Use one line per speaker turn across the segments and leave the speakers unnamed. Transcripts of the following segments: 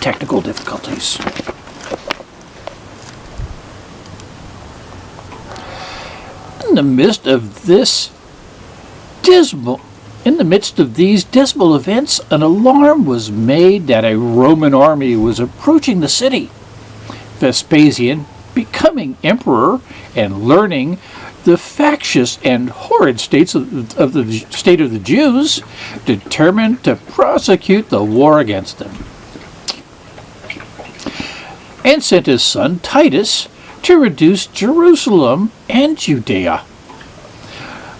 technical difficulties. In the midst of this dismal in the midst of these dismal events, an alarm was made that a Roman army was approaching the city. Vespasian, becoming emperor and learning the factious and horrid states of, of the state of the Jews, determined to prosecute the war against them, and sent his son Titus to reduce Jerusalem and Judea.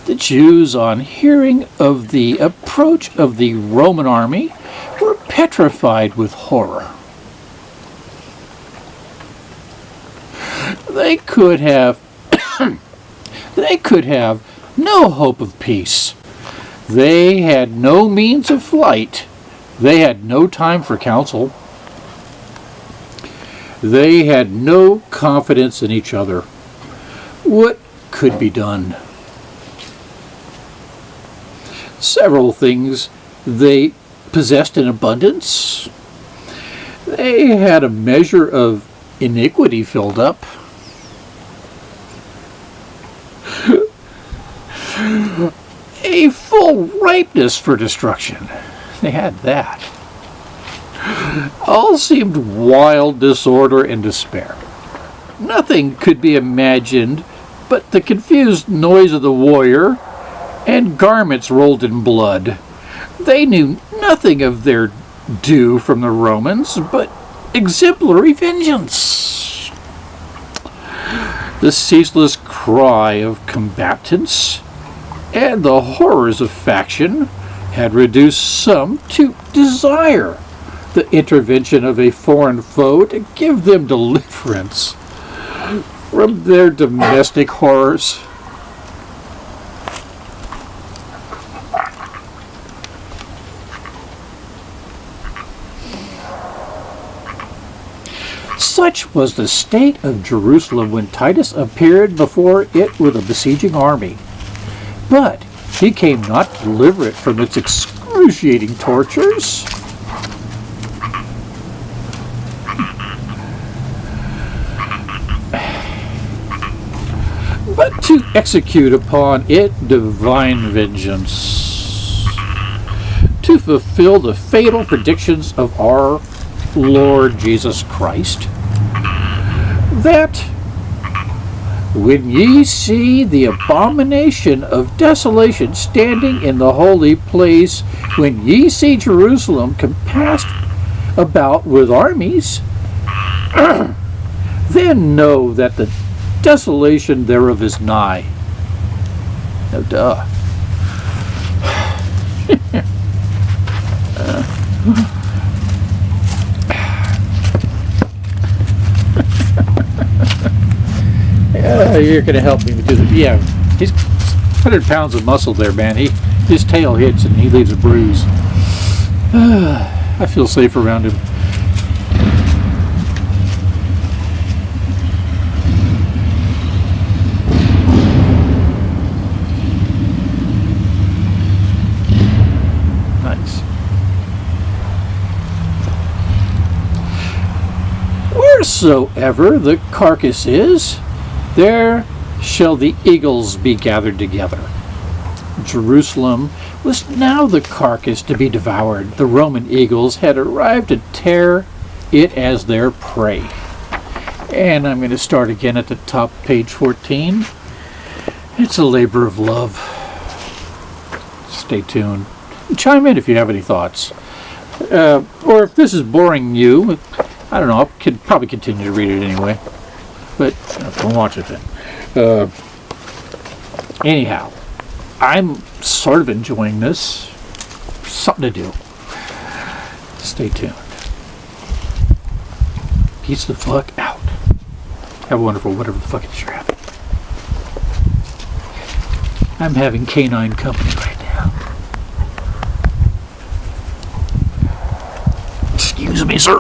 The Jews, on hearing of the approach of the Roman army, were petrified with horror. They could have they could have no hope of peace. They had no means of flight. They had no time for counsel. They had no confidence in each other. What could be done? several things they possessed in abundance. They had a measure of iniquity filled up. a full ripeness for destruction. They had that. All seemed wild disorder and despair. Nothing could be imagined but the confused noise of the warrior and garments rolled in blood. They knew nothing of their due from the Romans, but exemplary vengeance. The ceaseless cry of combatants and the horrors of faction had reduced some to desire the intervention of a foreign foe to give them deliverance from their domestic horrors. Such was the state of Jerusalem when Titus appeared before it with a besieging army. But he came not to deliver it from its excruciating tortures. But to execute upon it divine vengeance. To fulfill the fatal predictions of our Lord Jesus Christ that when ye see the abomination of desolation standing in the holy place, when ye see Jerusalem compassed about with armies, then know that the desolation thereof is nigh. No duh. uh. Uh, you're going to help me do because, yeah, he's 100 pounds of muscle there, man. He His tail hits and he leaves a bruise. I feel safe around him. Wheresoever the carcass is, there shall the eagles be gathered together. Jerusalem was now the carcass to be devoured. The Roman eagles had arrived to tear it as their prey. And I'm going to start again at the top, page 14. It's a labor of love. Stay tuned. Chime in if you have any thoughts. Uh, or if this is boring you, I don't know, I could probably continue to read it anyway but don't watch it then. Uh, anyhow, I'm sort of enjoying this. Something to do. Stay tuned. Peace the fuck out. Have a wonderful whatever the fuck it is you're having. I'm having canine company right now. Excuse me, sir.